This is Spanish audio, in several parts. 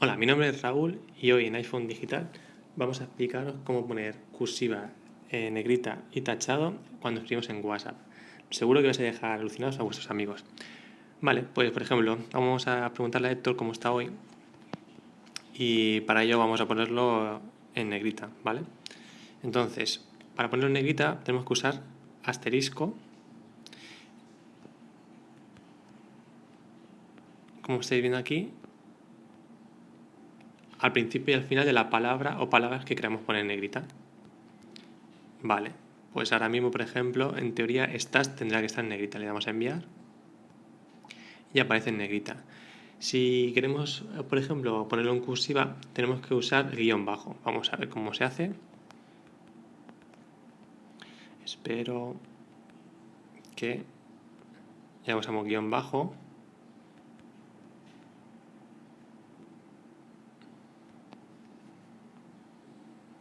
Hola, mi nombre es Raúl y hoy en iPhone Digital vamos a explicaros cómo poner cursiva, eh, negrita y tachado cuando escribimos en WhatsApp. Seguro que vais a dejar alucinados a vuestros amigos. Vale, pues por ejemplo, vamos a preguntarle a Héctor cómo está hoy y para ello vamos a ponerlo en negrita, ¿vale? Entonces, para ponerlo en negrita tenemos que usar asterisco como estáis viendo aquí al principio y al final de la palabra o palabras que queremos poner en negrita. Vale, pues ahora mismo, por ejemplo, en teoría estas tendrá que estar en negrita. Le damos a enviar y aparece en negrita. Si queremos, por ejemplo, ponerlo en cursiva, tenemos que usar guion bajo. Vamos a ver cómo se hace. Espero que ya usamos guion bajo.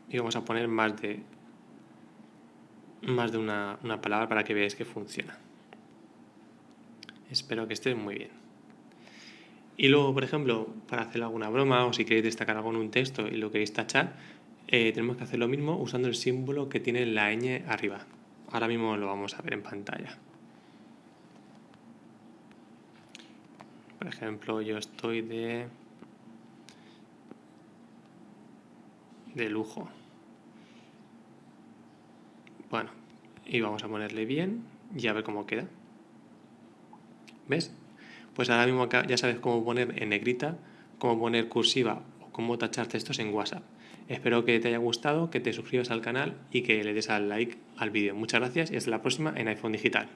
Y vamos a poner más de más de una, una palabra para que veáis que funciona. Espero que esté muy bien. Y luego, por ejemplo, para hacer alguna broma o si queréis destacar algo en un texto y lo queréis tachar, eh, tenemos que hacer lo mismo usando el símbolo que tiene la ñ arriba. Ahora mismo lo vamos a ver en pantalla. Por ejemplo, yo estoy de de lujo. Bueno, y vamos a ponerle bien y a ver cómo queda. ¿Ves? Pues ahora mismo acá ya sabes cómo poner en negrita, cómo poner cursiva o cómo tachar textos en WhatsApp. Espero que te haya gustado, que te suscribas al canal y que le des al like al vídeo. Muchas gracias y hasta la próxima en iPhone Digital.